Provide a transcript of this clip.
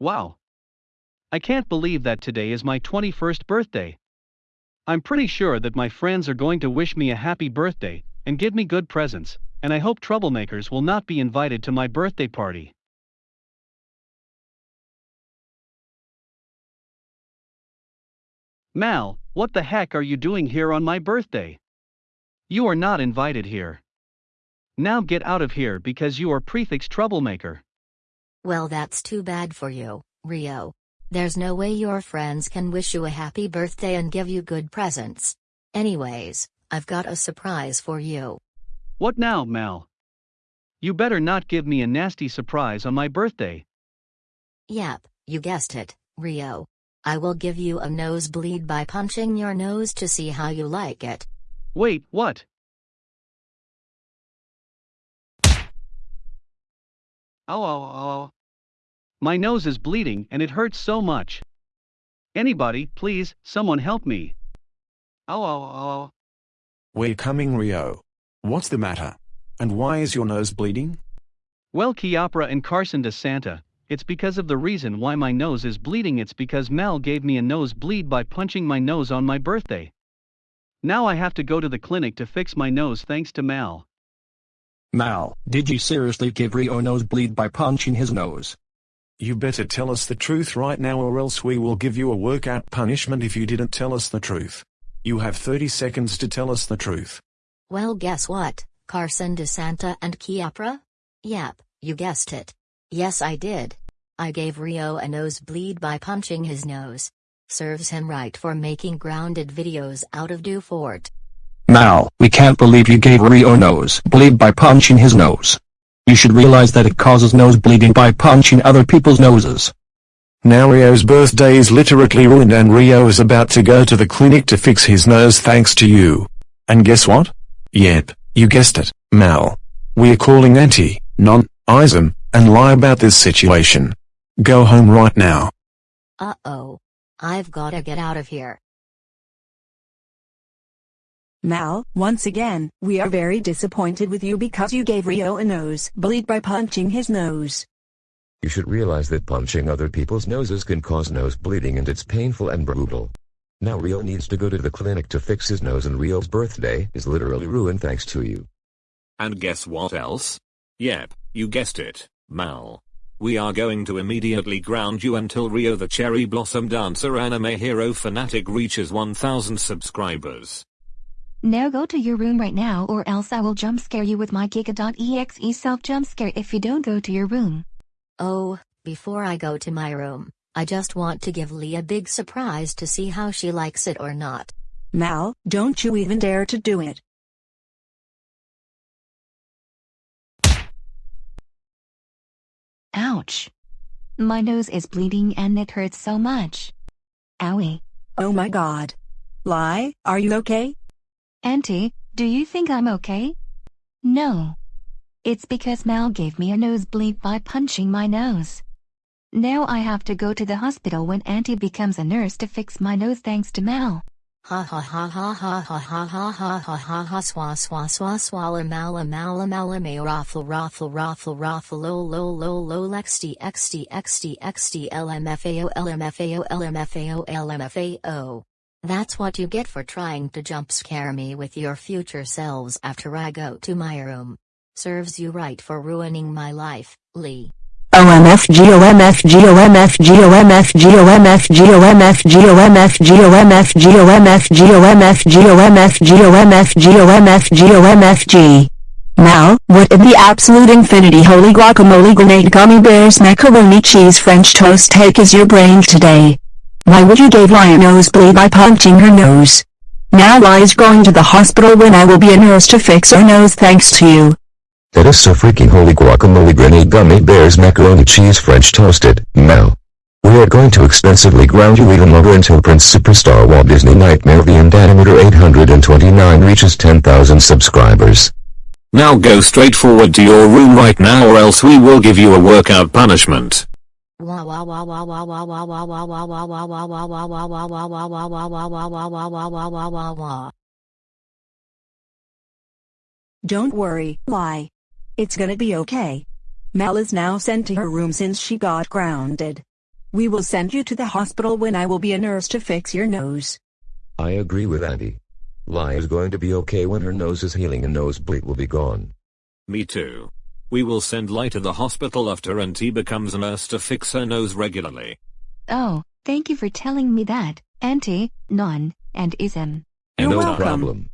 Wow. I can't believe that today is my 21st birthday. I'm pretty sure that my friends are going to wish me a happy birthday, and give me good presents, and I hope troublemakers will not be invited to my birthday party. Mal, what the heck are you doing here on my birthday? You are not invited here. Now get out of here because you are prefix troublemaker. Well, that's too bad for you, Rio. There's no way your friends can wish you a happy birthday and give you good presents. Anyways, I've got a surprise for you. What now, Mal? You better not give me a nasty surprise on my birthday. Yep, you guessed it, Rio. I will give you a nosebleed by punching your nose to see how you like it. Wait, what? Ow, ow, ow. My nose is bleeding and it hurts so much. Anybody, please, someone help me. Ow, ow, ow. We're coming, Rio. What's the matter? And why is your nose bleeding? Well, Chiapra and Carson de Santa, it's because of the reason why my nose is bleeding. It's because Mel gave me a nose bleed by punching my nose on my birthday. Now I have to go to the clinic to fix my nose thanks to Mal. Mal, did you seriously give Rio a nosebleed by punching his nose? You better tell us the truth right now or else we will give you a workout punishment if you didn't tell us the truth. You have 30 seconds to tell us the truth. Well, guess what, Carson DeSanta and Chiapra? Yep, you guessed it. Yes, I did. I gave Rio a nosebleed by punching his nose. Serves him right for making grounded videos out of Dufort. Mal, we can't believe you gave Rio a nosebleed by punching his nose. You should realize that it causes nose bleeding by punching other people's noses. Now Rio's birthday is literally ruined and Rio is about to go to the clinic to fix his nose thanks to you. And guess what? Yep, you guessed it, Mal. We're calling Auntie, non, Ism, and lie about this situation. Go home right now. Uh-oh. I've gotta get out of here. Mal, once again, we are very disappointed with you because you gave Rio a nose bleed by punching his nose. You should realize that punching other people's noses can cause nose bleeding and it's painful and brutal. Now Rio needs to go to the clinic to fix his nose and Rio's birthday is literally ruined thanks to you. And guess what else? Yep, you guessed it, Mal. We are going to immediately ground you until Rio the Cherry Blossom Dancer anime hero fanatic reaches 1000 subscribers. Now go to your room right now or else I will jump scare you with my Giga.exe self jump scare if you don't go to your room. Oh, before I go to my room, I just want to give Lee a big surprise to see how she likes it or not. Mal, don't you even dare to do it. Ouch. My nose is bleeding and it hurts so much. Owie. Oh my god. Lie, are you okay? Auntie, do you think I'm okay? No. It's because Mal gave me a nosebleed by punching my nose. Now I have to go to the hospital when Auntie becomes a nurse to fix my nose thanks to Mal. Ha ha ha ha ha ha ha ha ha ha ha ha swa swa swa swalla mala mala mala may raffle raffle raffle raffle lo lo lo lo lexd xd xd xd lmfao lmfao. That's what you get for trying to jump scare me with your future selves after I go to my room. Serves you right for ruining my life, Lee. Now, what in the absolute infinity holy guacamole grenade gummy bears macaroni cheese french toast take is your brain today? Why would you give Lion a nosebleed by punching her nose? Now Lia's going to the hospital when I will be a nurse to fix her nose thanks to you. That is so freaking holy guacamole granny gummy bears macaroni cheese french toasted, now. We are going to expensively ground you even longer until Prince Superstar Walt Disney Nightmare the Endanometer 829 reaches 10,000 subscribers. Now go straight forward to your room right now or else we will give you a workout punishment. Don't worry, why? It's gonna be okay. Mel is now sent to her room since she got grounded. We will send you to the hospital when I will be a nurse to fix your nose. I agree with Andy. Lai is going to be okay when her nose is healing and nosebleed will be gone. Me too. We will send Lai to the hospital after Auntie becomes a nurse to fix her nose regularly. Oh, thank you for telling me that, Auntie, Non, and Ism. You're no welcome. problem.